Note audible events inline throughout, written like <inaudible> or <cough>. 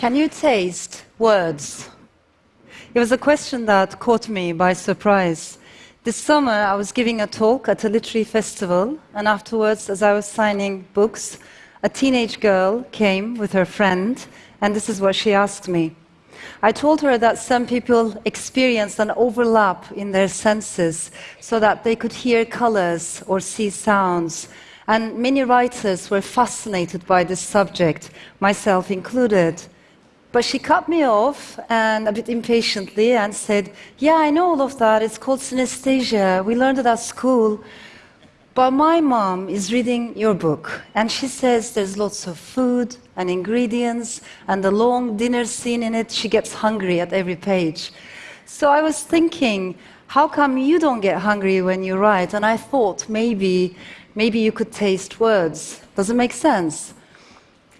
Can you taste words? It was a question that caught me by surprise. This summer, I was giving a talk at a literary festival, and afterwards, as I was signing books, a teenage girl came with her friend, and this is what she asked me. I told her that some people experienced an overlap in their senses so that they could hear colors or see sounds. And many writers were fascinated by this subject, myself included. But she cut me off and a bit impatiently and said, Yeah, I know all of that. It's called synesthesia. We learned it at school. But my mom is reading your book, and she says there's lots of food and ingredients, and the long dinner scene in it, she gets hungry at every page. So I was thinking, how come you don't get hungry when you write? And I thought maybe, maybe you could taste words. Does it make sense?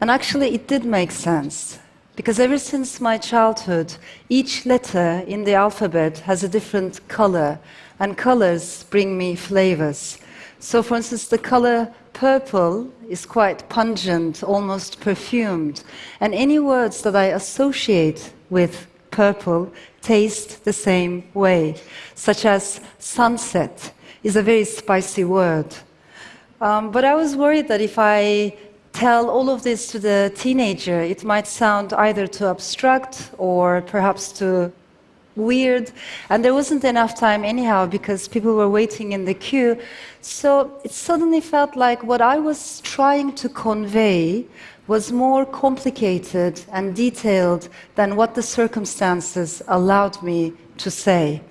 And actually, it did make sense. Because ever since my childhood, each letter in the alphabet has a different color, and colors bring me flavors. So, for instance, the color purple is quite pungent, almost perfumed, and any words that I associate with purple taste the same way, such as sunset is a very spicy word. Um, but I was worried that if I tell all of this to the teenager, it might sound either too abstract or perhaps too weird. And there wasn't enough time, anyhow, because people were waiting in the queue. So it suddenly felt like what I was trying to convey was more complicated and detailed than what the circumstances allowed me to say.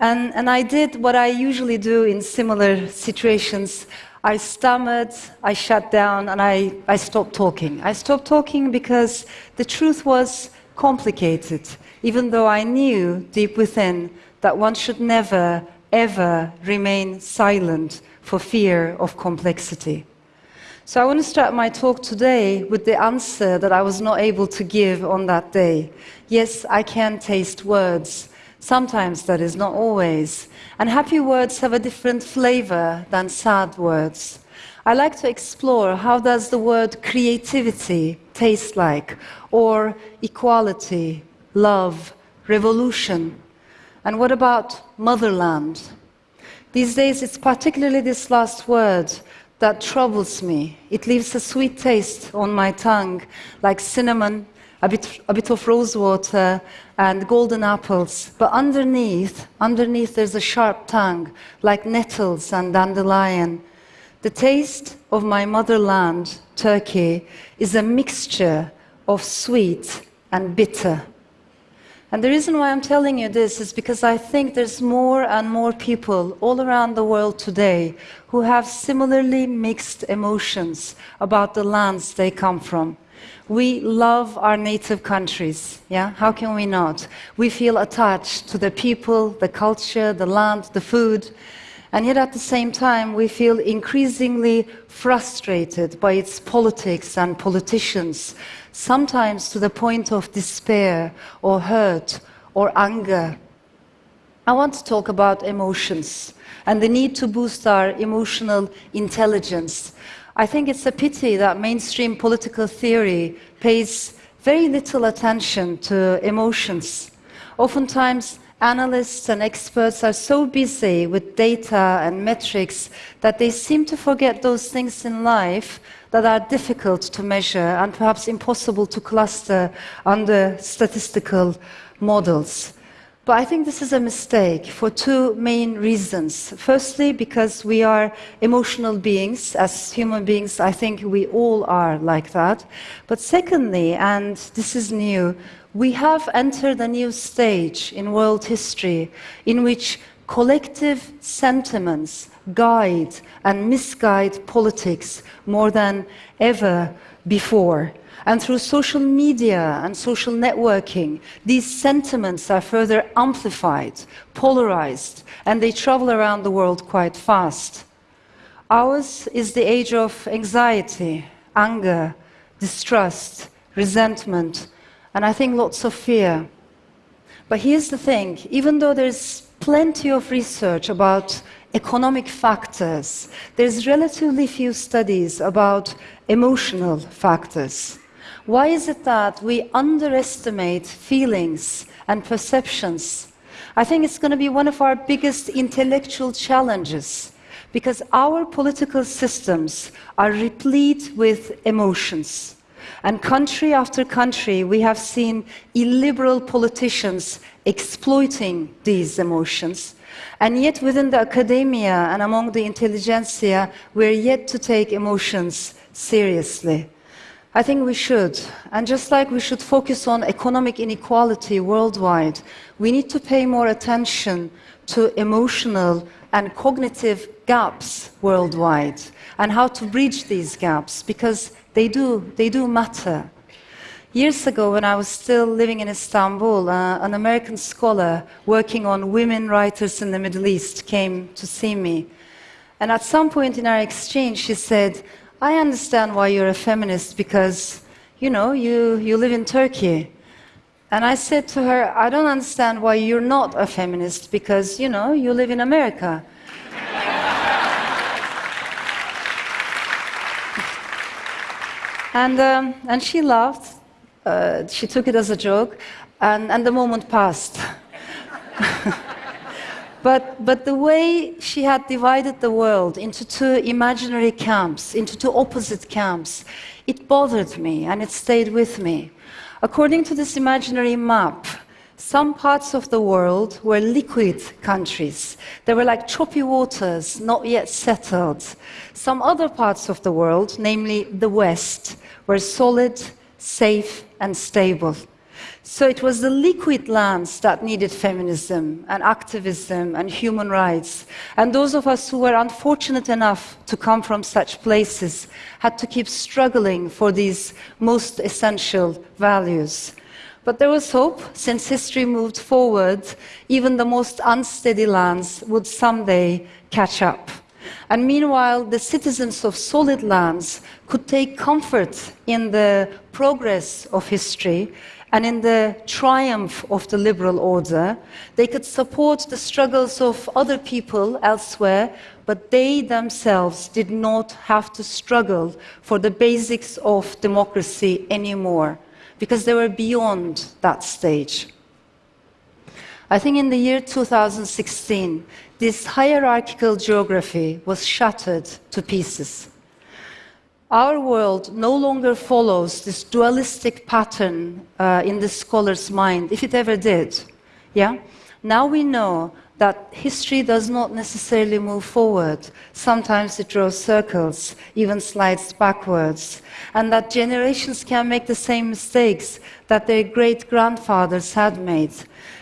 And, and I did what I usually do in similar situations. I stammered, I shut down, and I, I stopped talking. I stopped talking because the truth was complicated, even though I knew deep within that one should never, ever remain silent for fear of complexity. So I want to start my talk today with the answer that I was not able to give on that day. Yes, I can taste words. Sometimes that is, not always. And happy words have a different flavor than sad words. I like to explore how does the word creativity taste like, or equality, love, revolution. And what about motherland? These days, it's particularly this last word that troubles me. It leaves a sweet taste on my tongue, like cinnamon, a bit, a bit of rose water, and golden apples. But underneath, underneath, there's a sharp tongue, like nettles and dandelion. The taste of my motherland, Turkey, is a mixture of sweet and bitter. And the reason why I'm telling you this is because I think there's more and more people all around the world today who have similarly mixed emotions about the lands they come from. We love our native countries, yeah? How can we not? We feel attached to the people, the culture, the land, the food. And yet at the same time, we feel increasingly frustrated by its politics and politicians, sometimes to the point of despair or hurt or anger. I want to talk about emotions and the need to boost our emotional intelligence I think it's a pity that mainstream political theory pays very little attention to emotions. Oftentimes, analysts and experts are so busy with data and metrics that they seem to forget those things in life that are difficult to measure and perhaps impossible to cluster under statistical models. But I think this is a mistake for two main reasons. Firstly, because we are emotional beings. As human beings, I think we all are like that. But secondly, and this is new, we have entered a new stage in world history in which collective sentiments guide and misguide politics more than ever before. And through social media and social networking, these sentiments are further amplified, polarized, and they travel around the world quite fast. Ours is the age of anxiety, anger, distrust, resentment, and I think lots of fear. But here's the thing even though there's plenty of research about economic factors, there's relatively few studies about emotional factors. Why is it that we underestimate feelings and perceptions? I think it's going to be one of our biggest intellectual challenges because our political systems are replete with emotions. And country after country, we have seen illiberal politicians exploiting these emotions. And yet, within the academia and among the intelligentsia, we're yet to take emotions seriously. I think we should. And just like we should focus on economic inequality worldwide, we need to pay more attention to emotional and cognitive gaps worldwide and how to bridge these gaps because they do, they do matter. Years ago, when I was still living in Istanbul, uh, an American scholar working on women writers in the Middle East came to see me. And at some point in our exchange, she said, I understand why you're a feminist because, you know, you, you live in Turkey. And I said to her, I don't understand why you're not a feminist because, you know, you live in America. And, um, and she laughed. Uh, she took it as a joke, and, and the moment passed. <laughs> but, but the way she had divided the world into two imaginary camps, into two opposite camps, it bothered me and it stayed with me. According to this imaginary map, some parts of the world were liquid countries. They were like choppy waters, not yet settled. Some other parts of the world, namely the West, were solid, safe, and stable. So it was the liquid lands that needed feminism and activism and human rights. And those of us who were unfortunate enough to come from such places had to keep struggling for these most essential values. But there was hope, since history moved forward, even the most unsteady lands would someday catch up. And meanwhile, the citizens of solid lands could take comfort in the progress of history and in the triumph of the liberal order. They could support the struggles of other people elsewhere, but they themselves did not have to struggle for the basics of democracy anymore because they were beyond that stage. I think in the year 2016, this hierarchical geography was shattered to pieces. Our world no longer follows this dualistic pattern uh, in the scholar's mind, if it ever did. Yeah? Now we know that history does not necessarily move forward. Sometimes it draws circles, even slides backwards, and that generations can make the same mistakes that their great grandfathers had made.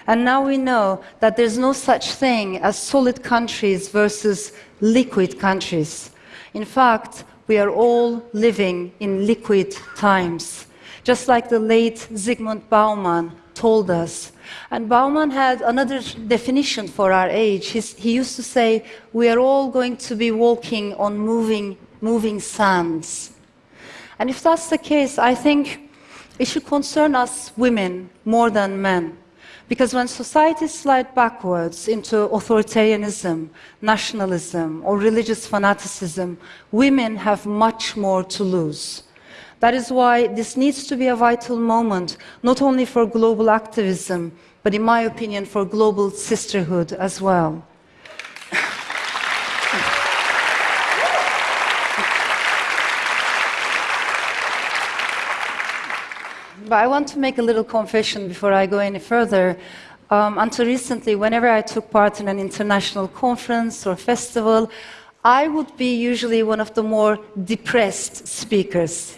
And now we know that there's no such thing as solid countries versus liquid countries. In fact, we are all living in liquid times. Just like the late Zygmunt Bauman told us. And Bauman had another definition for our age. He's, he used to say, We are all going to be walking on moving, moving sands. And if that's the case, I think it should concern us women more than men. Because when societies slide backwards into authoritarianism, nationalism, or religious fanaticism, women have much more to lose. That is why this needs to be a vital moment, not only for global activism, but in my opinion, for global sisterhood as well. but I want to make a little confession before I go any further. Um, until recently, whenever I took part in an international conference or festival, I would be usually one of the more depressed speakers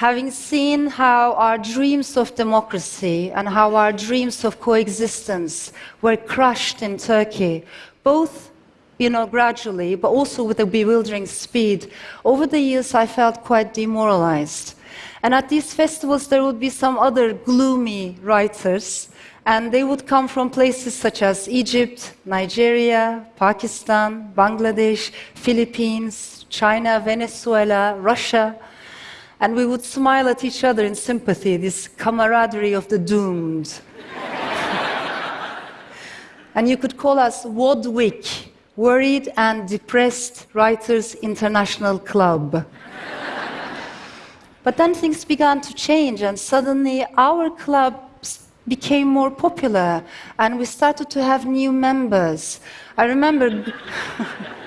having seen how our dreams of democracy and how our dreams of coexistence were crushed in Turkey, both you know, gradually, but also with a bewildering speed, over the years I felt quite demoralized. And at these festivals, there would be some other gloomy writers, and they would come from places such as Egypt, Nigeria, Pakistan, Bangladesh, Philippines, China, Venezuela, Russia and we would smile at each other in sympathy, this camaraderie of the doomed. <laughs> and you could call us WADWIC, Worried and Depressed Writers International Club. <laughs> But then things began to change, and suddenly our club became more popular, and we started to have new members. I remember. <laughs>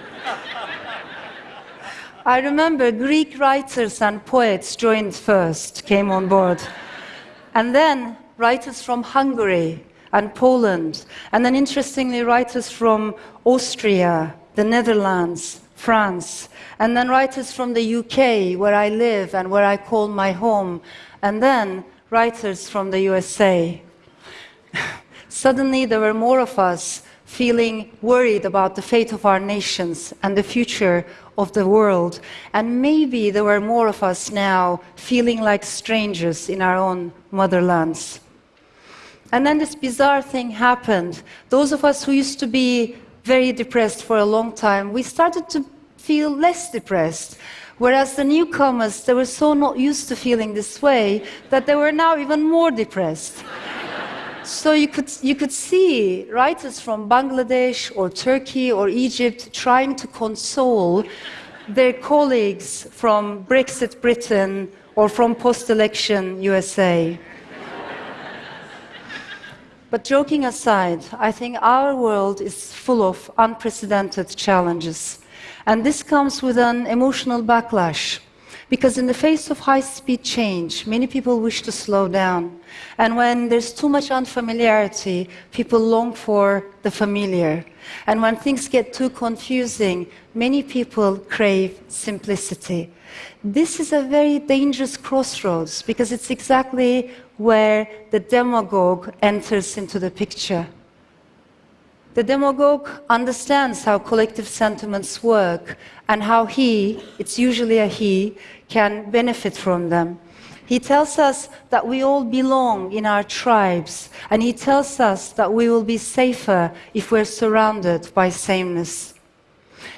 I remember Greek writers and poets joined first, came on board. And then writers from Hungary and Poland. And then, interestingly, writers from Austria, the Netherlands, France. And then writers from the UK, where I live and where I call my home. And then writers from the USA. <laughs> Suddenly, there were more of us feeling worried about the fate of our nations and the future of the world. And maybe there were more of us now feeling like strangers in our own motherlands. And then this bizarre thing happened. Those of us who used to be very depressed for a long time, we started to feel less depressed. Whereas the newcomers, they were so not used to feeling this way that they were now even more depressed. So you could, you could see writers from Bangladesh or Turkey or Egypt trying to console their colleagues from Brexit Britain or from post election USA. but joking aside, I think our world is full of unprecedented challenges. And this comes with an emotional backlash. Because in the face of high speed change, many people wish to slow down. And when there's too much unfamiliarity, people long for the familiar. And when things get too confusing, many people crave simplicity. This is a very dangerous crossroads because it's exactly where the demagogue enters into the picture. The demagogue understands how collective sentiments work and how he, it's usually a he, can benefit from them. He tells us that we all belong in our tribes, and he tells us that we will be safer if we're surrounded by sameness.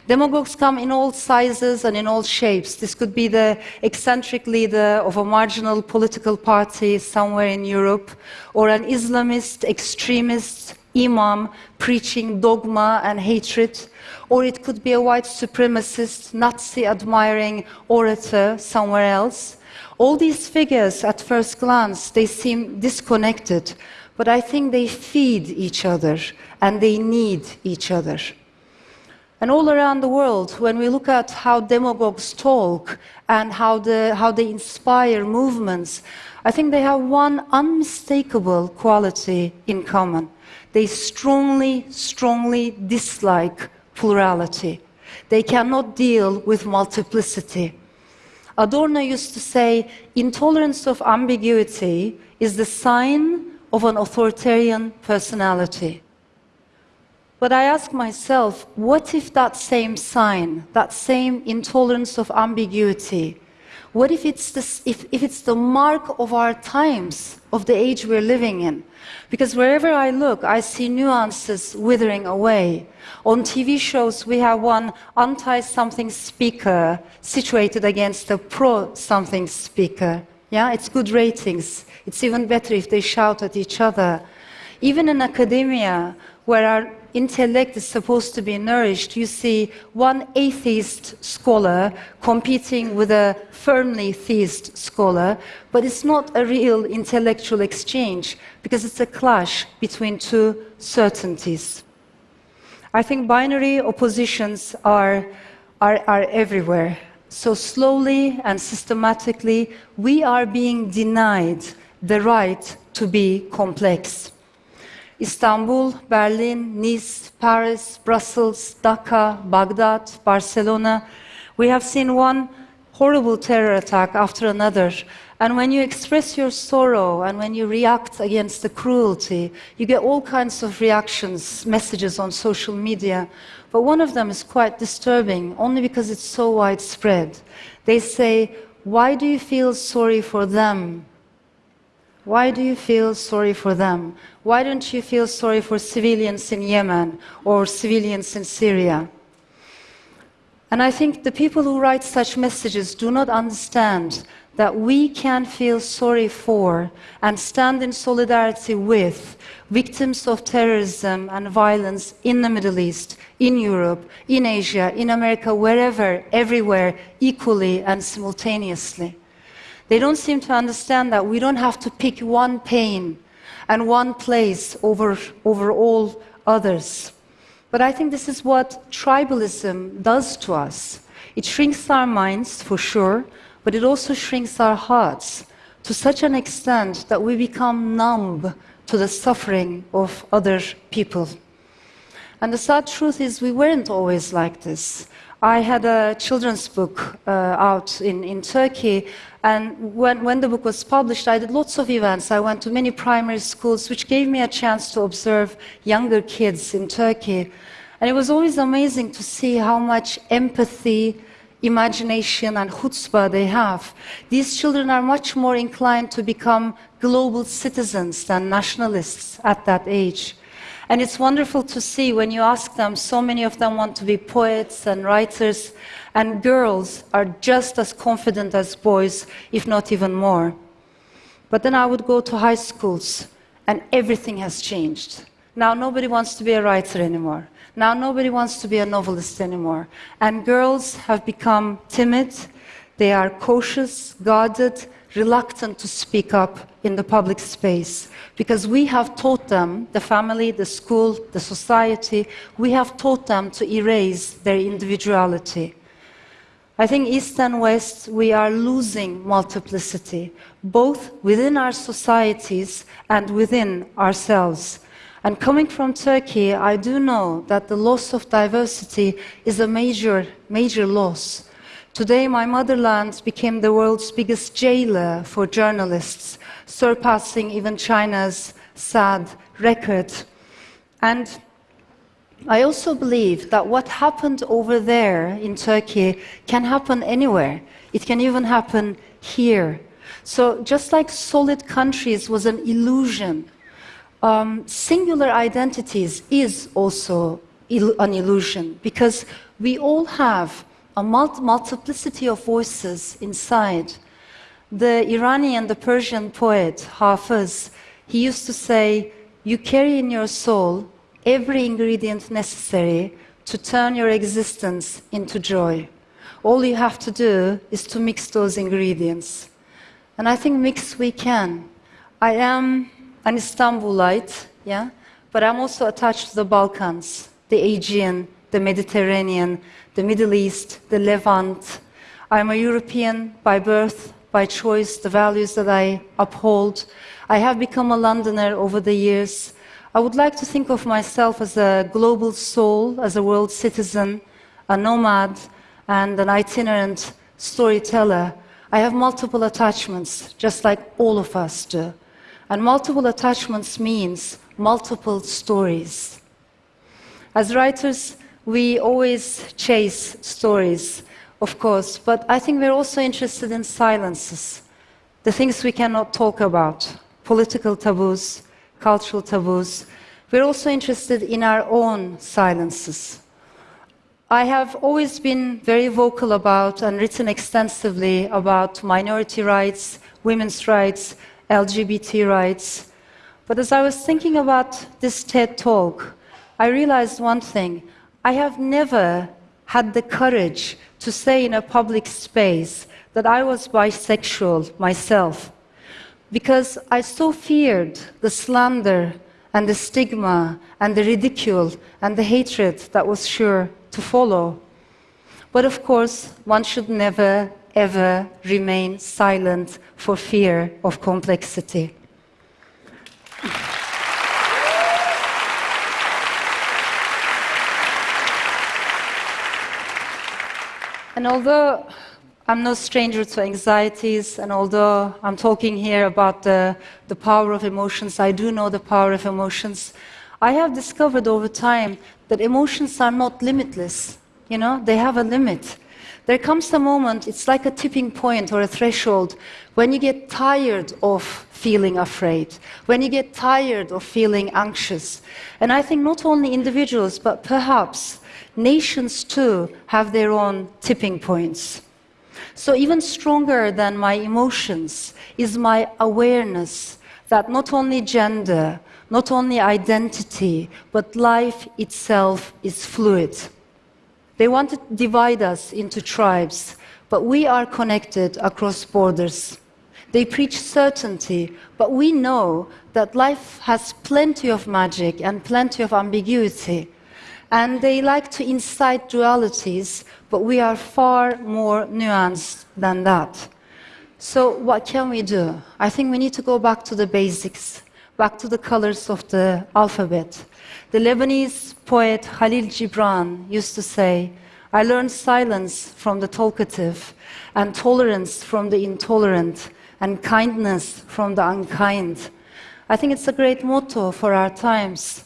Demagogues come in all sizes and in all shapes. This could be the eccentric leader of a marginal political party somewhere in Europe, or an Islamist extremist imam preaching dogma and hatred, or it could be a white supremacist, Nazi admiring orator somewhere else. All these figures, at first glance, they seem disconnected, but I think they feed each other and they need each other. And all around the world, when we look at how demagogues talk and how, the, how they inspire movements, I think they have one unmistakable quality in common they strongly, strongly dislike plurality. They cannot deal with multiplicity. Adorno used to say, intolerance of ambiguity is the sign of an authoritarian personality. But I ask myself, what if that same sign, that same intolerance of ambiguity, what if it's, this, if, if it's the mark of our times, of the age we're living in? Because wherever I look, I see nuances withering away. On TV shows, we have one anti something speaker situated against a pro something speaker. Yeah, it's good ratings. It's even better if they shout at each other. Even in academia, where our intellect is supposed to be nourished, you see one atheist scholar competing with a firmly theist scholar, but it's not a real intellectual exchange because it's a clash between two certainties. I think binary oppositions are, are, are everywhere. So, slowly and systematically, we are being denied the right to be complex. Istanbul, Berlin, Nice, Paris, Brussels, Dhaka, Baghdad, Barcelona. We have seen one horrible terror attack after another. And when you express your sorrow and when you react against the cruelty, you get all kinds of reactions, messages on social media. But one of them is quite disturbing, only because it's so widespread. They say, Why do you feel sorry for them? Why do you feel sorry for them? Why don't you feel sorry for civilians in Yemen or civilians in Syria? And I think the people who write such messages do not understand that we can feel sorry for and stand in solidarity with victims of terrorism and violence in the Middle East, in Europe, in Asia, in America, wherever, everywhere, equally and simultaneously. They don't seem to understand that we don't have to pick one pain and one place over, over all others. But I think this is what tribalism does to us. It shrinks our minds, for sure, but it also shrinks our hearts to such an extent that we become numb to the suffering of other people. And the sad truth is, we weren't always like this. I had a children's book uh, out in, in Turkey, and when, when the book was published, I did lots of events. I went to many primary schools, which gave me a chance to observe younger kids in Turkey. And it was always amazing to see how much empathy, imagination, and chutzpah they have. These children are much more inclined to become global citizens than nationalists at that age. And it's wonderful to see when you ask them, so many of them want to be poets and writers, and girls are just as confident as boys, if not even more. But then I would go to high schools, and everything has changed. Now nobody wants to be a writer anymore. Now nobody wants to be a novelist anymore. And girls have become timid, they are cautious, guarded, reluctant to speak up in the public space because we have taught them, the family, the school, the society, we have taught them to erase their individuality. I think East and West, we are losing multiplicity, both within our societies and within ourselves. And coming from Turkey, I do know that the loss of diversity is a major, major loss. Today, my motherland became the world's biggest jailer for journalists, surpassing even China's sad record. And I also believe that what happened over there in Turkey can happen anywhere. It can even happen here. So, just like solid countries was an illusion, um, singular identities is also an illusion because we all have a multiplicity of voices inside. The Iranian, the Persian poet Hafiz, he used to say, You carry in your soul every ingredient necessary to turn your existence into joy. All you have to do is to mix those ingredients. And I think mix we can. I am an Istanbulite, yeah, but I'm also attached to the Balkans, the Aegean, the Mediterranean, the Middle East, the Levant. I'm a European by birth, by choice, the values that I uphold. I have become a Londoner over the years. I would like to think of myself as a global soul, as a world citizen, a nomad, and an itinerant storyteller. I have multiple attachments, just like all of us do. And multiple attachments means multiple stories. As writers, we always chase stories, of course, but I think we're also interested in silences, the things we cannot talk about, political taboos, cultural taboos. We're also interested in our own silences. I have always been very vocal about and written extensively about minority rights, women's rights, LGBT rights. But as I was thinking about this TED talk, I realized one thing I have never had the courage to say in a public space that I was bisexual myself because I so feared the slander and the stigma and the ridicule and the hatred that was sure to follow. But of course, one should never, ever remain silent for fear of complexity. And although I'm no stranger to anxieties, and although I'm talking here about the, the power of emotions, I do know the power of emotions. I have discovered over time that emotions are not limitless. You know, they have a limit. There comes a moment, it's like a tipping point or a threshold, when you get tired of feeling afraid, when you get tired of feeling anxious. And I think not only individuals, but perhaps nations too have their own tipping points. So, even stronger than my emotions is my awareness that not only gender, not only identity, but life itself is fluid. They want to divide us into tribes, but we are connected across borders. They preach certainty, but we know that life has plenty of magic and plenty of ambiguity. And they like to incite dualities, but we are far more nuanced than that. So, what can we do? I think we need to go back to the basics, back to the colors of the alphabet. The Lebanese poet Khalil Gibran used to say, I learned silence from the talkative, and tolerance from the intolerant, and kindness from the unkind. I think it's a great motto for our times.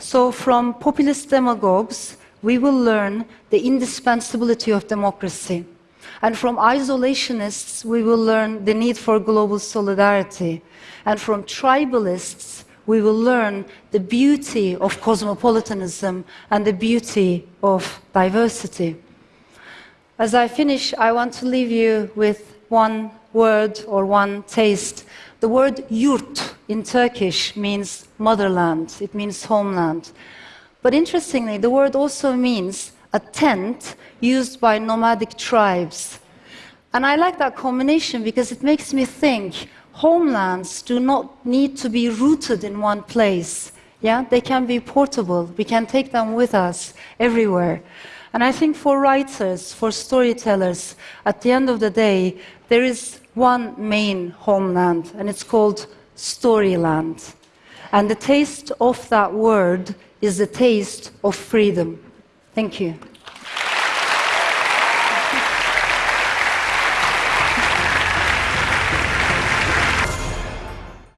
So, from populist demagogues, we will learn the indispensability of democracy. And from isolationists, we will learn the need for global solidarity. And from tribalists, we will learn the beauty of cosmopolitanism and the beauty of diversity. As I finish, I want to leave you with one word or one taste. The word yurt in Turkish means motherland, it means homeland. But interestingly, the word also means a tent used by nomadic tribes. And I like that combination because it makes me think homelands do not need to be rooted in one place. Yeah, they can be portable. We can take them with us everywhere. And I think for writers, for storytellers, at the end of the day, there is one main homeland, and it's called Storyland. And the taste of that word is the taste of freedom. Thank you.